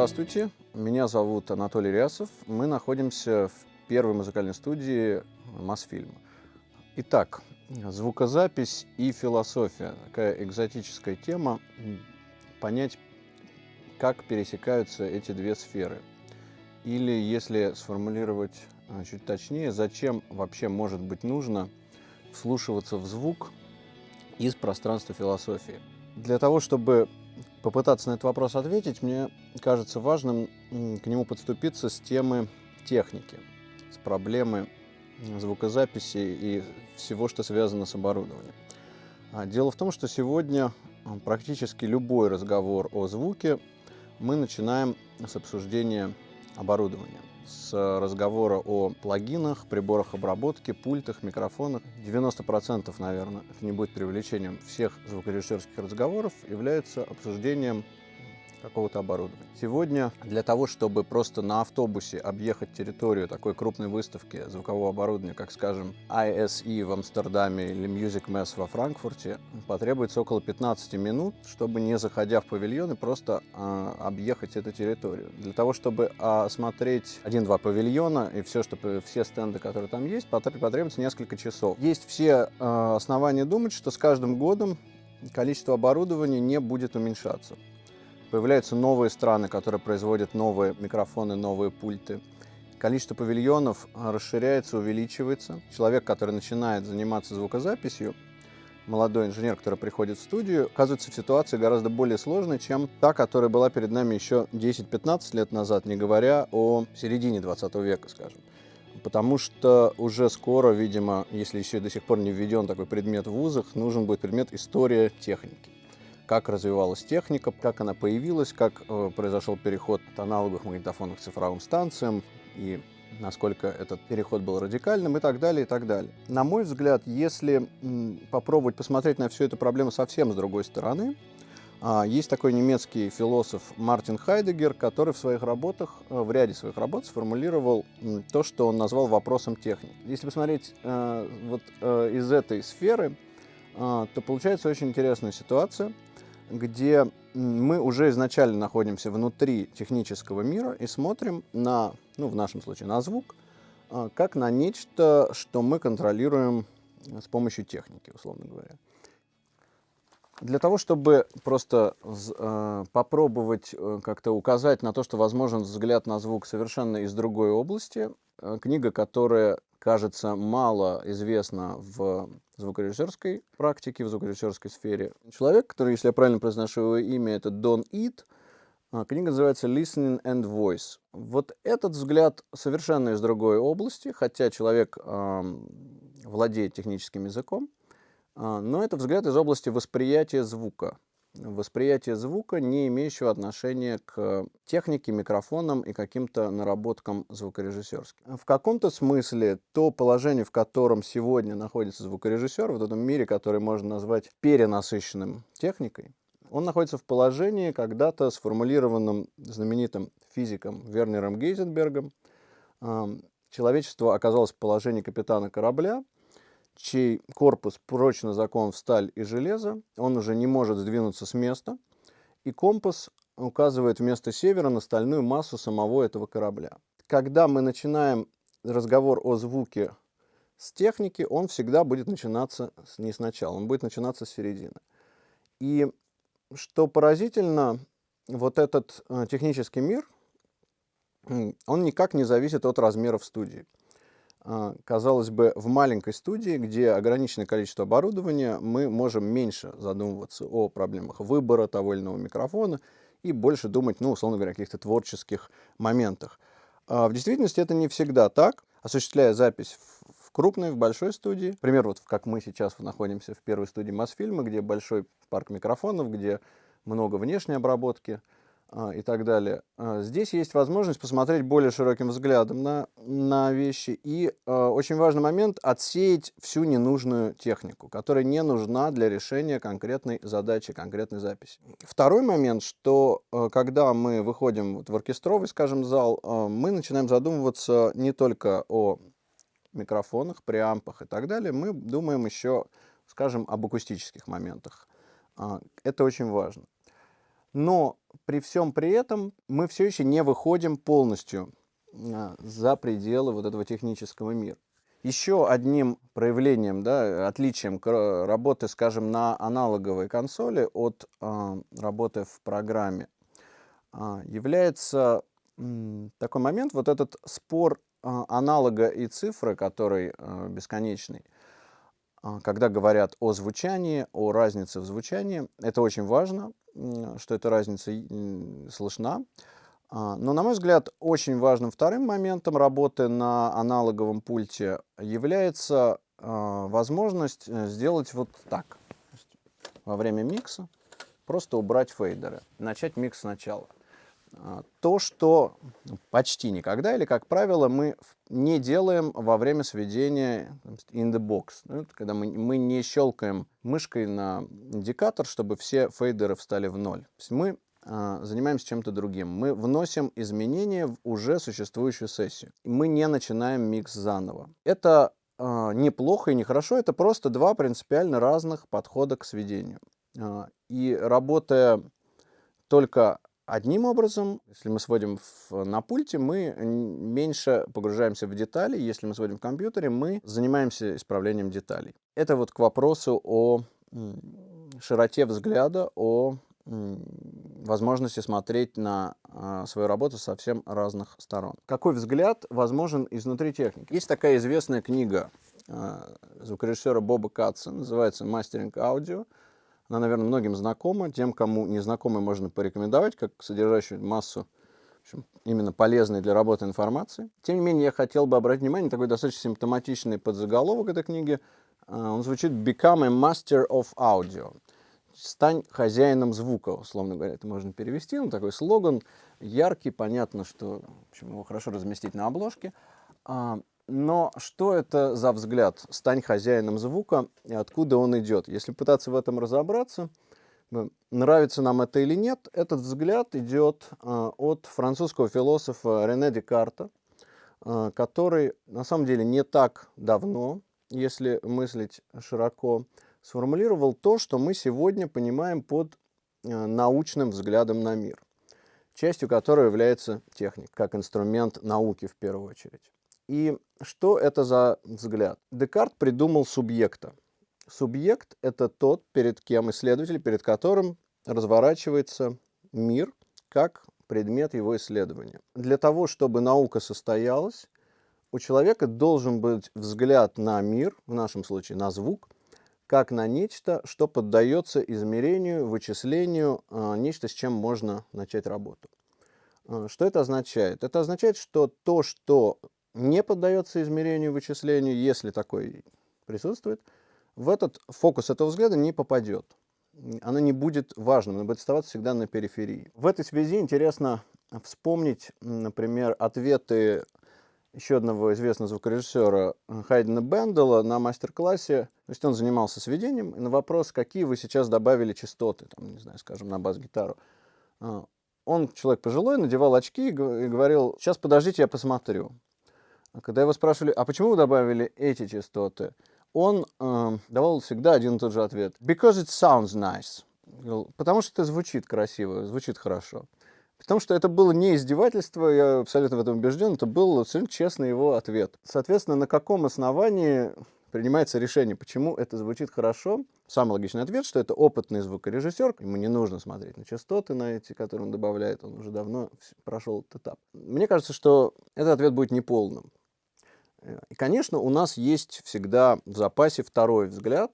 Здравствуйте, меня зовут Анатолий Рясов. Мы находимся в первой музыкальной студии Мосфильма. Итак, звукозапись и философия. Такая экзотическая тема. Понять, как пересекаются эти две сферы. Или, если сформулировать а, чуть точнее, зачем вообще может быть нужно вслушиваться в звук из пространства философии. Для того, чтобы попытаться на этот вопрос ответить, мне кажется важным к нему подступиться с темы техники, с проблемы звукозаписи и всего, что связано с оборудованием. А, дело в том, что сегодня а, практически любой разговор о звуке мы начинаем с обсуждения оборудования с разговора о плагинах, приборах обработки, пультах, микрофонах. 90%, наверное, не будет привлечением всех звукорежиссерских разговоров, является обсуждением какого-то оборудования. Сегодня для того, чтобы просто на автобусе объехать территорию такой крупной выставки звукового оборудования, как, скажем, ISE в Амстердаме или Music Mess во Франкфурте, потребуется около 15 минут, чтобы не заходя в павильоны, просто э, объехать эту территорию. Для того, чтобы осмотреть один-два павильона и все, что, все стенды, которые там есть, потребуется несколько часов. Есть все э, основания думать, что с каждым годом количество оборудования не будет уменьшаться. Появляются новые страны, которые производят новые микрофоны, новые пульты. Количество павильонов а, расширяется, увеличивается. Человек, который начинает заниматься звукозаписью, молодой инженер, который приходит в студию, оказывается в ситуации гораздо более сложной, чем та, которая была перед нами еще 10-15 лет назад, не говоря о середине 20 века, скажем. Потому что уже скоро, видимо, если еще до сих пор не введен такой предмет в вузах, нужен будет предмет история техники как развивалась техника, как она появилась, как э, произошел переход от аналоговых магнитофонов к цифровым станциям и насколько этот переход был радикальным и так далее, и так далее. На мой взгляд, если попробовать посмотреть на всю эту проблему совсем с другой стороны, а, есть такой немецкий философ Мартин Хайдегер, который в своих работах, э, в ряде своих работ сформулировал то, что он назвал вопросом техники. Если посмотреть э, вот из этой сферы, то получается очень интересная ситуация – где мы уже изначально находимся внутри технического мира и смотрим на, ну, в нашем случае, на звук, а, как на нечто, что мы контролируем с помощью техники, условно говоря. Для того, чтобы просто э, попробовать э, как-то указать на то, что возможен взгляд на звук совершенно из другой области, э, книга, которая кажется, мало известно в звукорежиссерской практике, в звукорежиссерской сфере. Человек, который, если я правильно произношу его имя, это Дон Ит. А, книга называется «Listening and Voice». Вот этот взгляд совершенно из другой области, хотя человек э, владеет техническим языком, э, но это взгляд из области восприятия звука восприятие звука, не имеющего отношения к технике, микрофонам и каким-то наработкам звукорежиссерским. В каком-то смысле то положение, в котором сегодня находится звукорежиссер, в этом мире, который можно назвать перенасыщенным техникой, он находится в положении, когда-то сформулированным знаменитым физиком Вернером Гейзенбергом. Человечество оказалось в положении капитана корабля, чей корпус прочно закован в сталь и железо, он уже не может сдвинуться с места, и компас указывает вместо севера на стальную массу самого этого корабля. Когда мы начинаем разговор о звуке с техники, он всегда будет начинаться не сначала, он будет начинаться с середины. И что поразительно, вот этот э, технический мир, он никак не зависит от размеров студии. А, казалось бы, в маленькой студии, где ограниченное количество оборудования, мы можем меньше задумываться о проблемах выбора того или иного микрофона и больше думать, ну, условно говоря, о каких-то творческих моментах. А в действительности это не всегда так. Осуществляя запись в крупной, в большой студии, например, вот как мы сейчас находимся в первой студии Мосфильма, где большой парк микрофонов, где много внешней обработки – и так далее. А, здесь есть возможность посмотреть более широким взглядом на, на вещи. И э, очень важный момент – отсеять всю ненужную технику, которая не нужна для решения конкретной задачи, конкретной записи. Второй момент, что э, когда мы выходим вот в оркестровый, скажем, зал, э, мы начинаем задумываться не только о микрофонах, преампах и так далее, мы думаем еще, скажем, об акустических моментах. Это очень важно. Но при всем при этом мы все еще не выходим полностью а, за пределы вот этого технического мира. Еще одним проявлением, да, отличием работы, скажем, на аналоговой консоли от э, работы в программе э, является э, такой момент, вот этот спор э, аналога и цифры, который э, бесконечный. Когда говорят о звучании, о разнице в звучании, это очень важно, что эта разница слышна. А, но, на мой взгляд, очень важным вторым моментом работы на аналоговом пульте является а, возможность э, сделать вот так. Во время микса просто убрать фейдеры, начать микс сначала. А, то, что почти никогда или, как правило, мы не делаем во время сведения in the box. Ну, когда мы, мы не щелкаем мышкой на индикатор, чтобы все фейдеры встали в ноль. То есть мы а, занимаемся чем-то другим. Мы вносим изменения в уже существующую сессию. Мы не начинаем микс заново. Это э, неплохо и нехорошо, это просто два принципиально разных подхода к сведению. Э, и работая только одним образом, если мы сводим в, на пульте, мы меньше погружаемся в детали. Если мы сводим в компьютере, мы занимаемся исправлением деталей. Это вот к вопросу о широте взгляда, о возможности смотреть на э, свою работу со совсем разных сторон. Какой взгляд возможен изнутри техники? Есть такая известная книга э, звукорежиссера Боба Катца, называется «Мастеринг аудио». Она, наверное, многим знакома. Тем, кому не знакома, можно порекомендовать, как содержащую массу общем, именно полезной для работы информации. Тем не менее, я хотел бы обратить внимание на такой достаточно симптоматичный подзаголовок этой книги. Он звучит «Become a Master of Audio» стань хозяином звука, условно говоря, это можно перевести, ну, такой слоган, яркий, понятно, что в общем, его хорошо разместить на обложке. Но что это за взгляд? Стань хозяином звука, и откуда он идет? Если пытаться в этом разобраться, нравится нам это или нет, этот взгляд идет а, от французского философа Рене Декарта, а, который на самом деле не так давно, если мыслить широко, сформулировал то, что мы сегодня понимаем под э, научным взглядом на мир, частью которого является техника, как инструмент науки в первую очередь. И что это за взгляд? Декарт придумал субъекта. Субъект – это тот, перед кем исследователь, перед которым разворачивается мир как предмет его исследования. Для того, чтобы наука состоялась, у человека должен быть взгляд на мир, в нашем случае на звук – как на нечто, что поддается измерению, вычислению, а, нечто, с чем можно начать работу. А, что это означает? Это означает, что то, что не поддается измерению, вычислению, если такой присутствует, в этот фокус этого взгляда не попадет. Оно не будет важным, оно будет оставаться всегда на периферии. В этой связи интересно вспомнить, например, ответы еще одного известного звукорежиссера Хайдена Бендела на мастер-классе. То есть он занимался сведением, и на вопрос, какие вы сейчас добавили частоты, там, не знаю, скажем, на бас-гитару. А, он, человек пожилой, надевал очки и говорил, сейчас подождите, я посмотрю. Когда его спрашивали, а почему вы добавили эти частоты, он э, давал всегда один и тот же ответ. Because it sounds nice. Потому что это звучит красиво, звучит хорошо. Потому что это было не издевательство, я абсолютно в этом убежден, это был абсолютно честный его ответ. Соответственно, на каком основании принимается решение, почему это звучит хорошо? Самый логичный ответ, что это опытный звукорежиссер, ему не нужно смотреть на частоты, на эти, которые он добавляет, он уже давно прошел этот этап. Мне кажется, что этот ответ будет неполным. И, конечно, у нас есть всегда в запасе второй взгляд,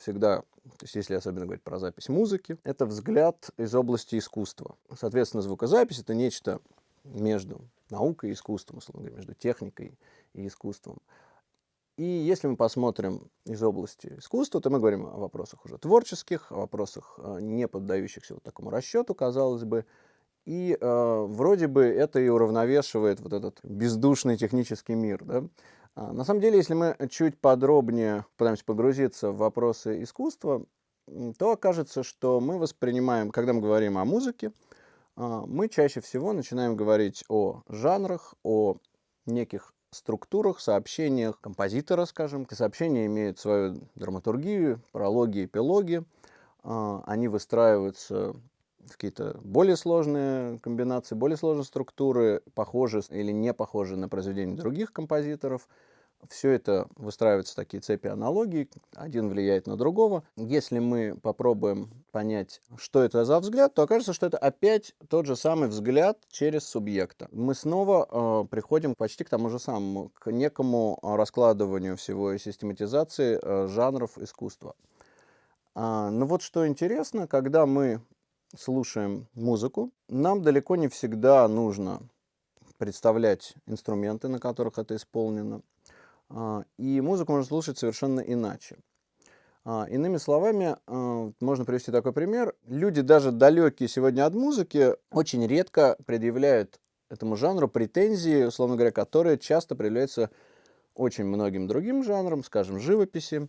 всегда то есть если особенно говорить про запись музыки, это взгляд из области искусства. Соответственно, звукозапись — это нечто между наукой и искусством, условно говоря, между техникой и искусством. И если мы посмотрим из области искусства, то мы говорим о вопросах уже творческих, о вопросах, э, не поддающихся вот такому расчету, казалось бы. И э, вроде бы это и уравновешивает вот этот бездушный технический мир. Да? А, на самом деле, если мы чуть подробнее пытаемся погрузиться в вопросы искусства, то окажется, что мы воспринимаем, когда мы говорим о музыке, а, мы чаще всего начинаем говорить о жанрах, о неких структурах, сообщениях композитора, скажем. Сообщения имеют свою драматургию, прологи, эпилоги. А, они выстраиваются какие-то более сложные комбинации, более сложные структуры, похожие или не похожие на произведения других композиторов. Все это выстраиваются такие цепи аналогий, один влияет на другого. Если мы попробуем понять, что это за взгляд, то окажется, что это опять тот же самый взгляд через субъекта. Мы снова э, приходим почти к тому же самому, к некому раскладыванию всего и систематизации э, жанров искусства. А, ну вот что интересно, когда мы слушаем музыку, нам далеко не всегда нужно представлять инструменты, на которых это исполнено. А, и музыку можно слушать совершенно иначе. А, иными словами, а, можно привести такой пример. Люди, даже далекие сегодня от музыки, очень редко предъявляют этому жанру претензии, условно говоря, которые часто предъявляются очень многим другим жанрам, скажем, живописи.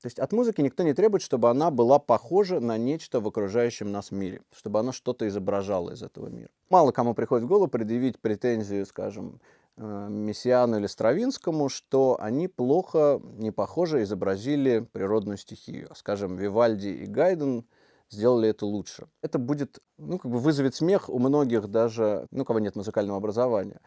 То есть от музыки никто не требует, чтобы она была похожа на нечто в окружающем нас мире, чтобы она что-то изображала из этого мира. Мало кому приходит в голову предъявить претензию, скажем, э, Мессиану или Стравинскому, что они плохо, не похоже изобразили природную стихию. Скажем, Вивальди и Гайден сделали это лучше. Это будет, ну, как бы вызовет смех у многих даже, ну, кого нет музыкального образования.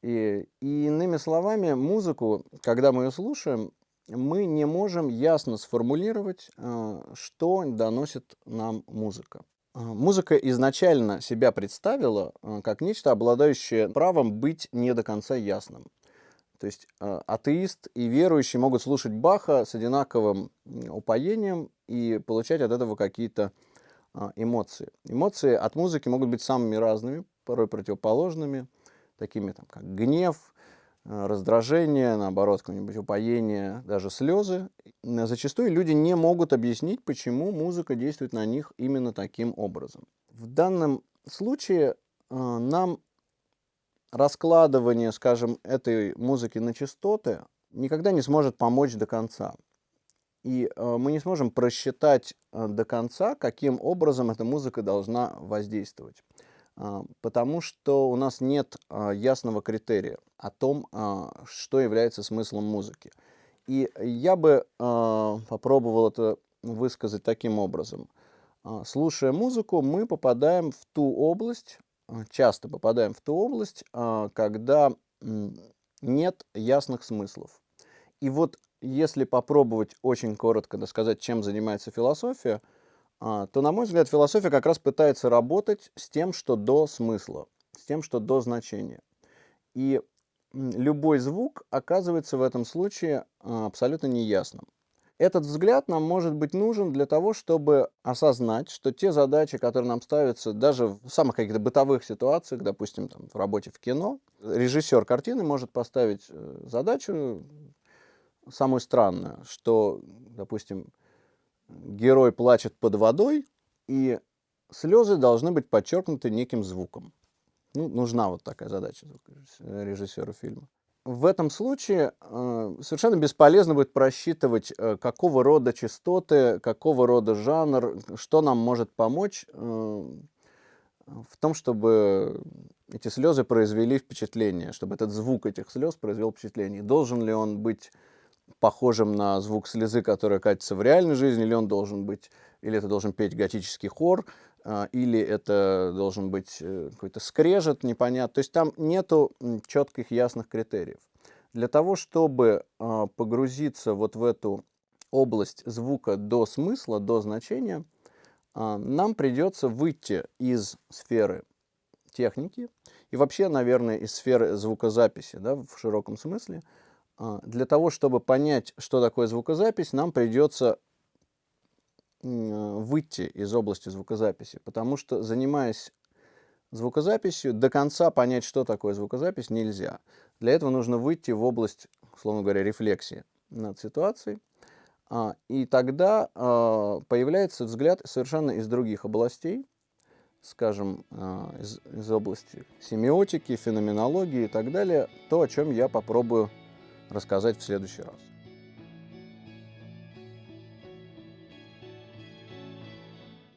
И, и иными словами, музыку, когда мы ее слушаем, мы не можем ясно сформулировать, э, что доносит нам музыка. Э, музыка изначально себя представила э, как нечто, обладающее правом быть не до конца ясным. То есть атеист и верующий могут слушать Баха с одинаковым упоением и получать от этого какие-то эмоции. Эмоции от музыки могут быть самыми разными, порой противоположными, такими там, как гнев, раздражение, наоборот, какое-нибудь упоение, даже слезы. Зачастую люди не могут объяснить, почему музыка действует на них именно таким образом. В данном случае э, нам раскладывание, скажем, этой музыки на частоты никогда не сможет помочь до конца. И э, мы не сможем просчитать до конца, каким образом эта музыка должна воздействовать. Потому что у нас нет ясного критерия о том, а, что является смыслом музыки. И я бы попробовал это высказать таким образом. Слушая музыку, мы попадаем в ту область, часто попадаем в ту область, когда нет ясных смыслов. И вот если попробовать очень коротко сказать, чем занимается философия – а, то, на мой взгляд, философия как раз пытается работать с тем, что до смысла, с тем, что до значения. И любой звук оказывается в этом случае а, абсолютно неясным. Этот взгляд нам может быть нужен для того, чтобы осознать, что те задачи, которые нам ставятся даже в самых каких-то бытовых ситуациях, допустим, там, в работе в кино, режиссер картины может поставить э, задачу самую странную, что, допустим, герой плачет под водой, и слезы должны быть подчеркнуты неким звуком. Ну, нужна вот такая задача режиссера фильма. В этом случае э, совершенно бесполезно будет просчитывать, э, какого рода частоты, какого рода жанр, что нам может помочь э, в том, чтобы эти слезы произвели впечатление, чтобы этот звук этих слез произвел впечатление. Должен ли он быть похожим на звук слезы, которая катится в реальной жизни, или он должен быть, или это должен петь готический хор, или это должен быть э, какой-то скрежет непонятно. То есть там нету четких ясных критериев. Для того, чтобы а, погрузиться вот в эту область звука до смысла, до значения, а, нам придется выйти из сферы техники и вообще, наверное, из сферы звукозаписи да, в широком смысле, а, для того, чтобы понять, что такое звукозапись, нам придется выйти из области звукозаписи, потому что, занимаясь звукозаписью, до конца понять, что такое звукозапись, нельзя. Для этого нужно выйти в область, условно говоря, рефлексии над ситуацией, а, и тогда а, появляется взгляд совершенно из других областей, скажем, из, из области семиотики, феноменологии и так далее, то, о чем я попробую рассказать в следующий раз.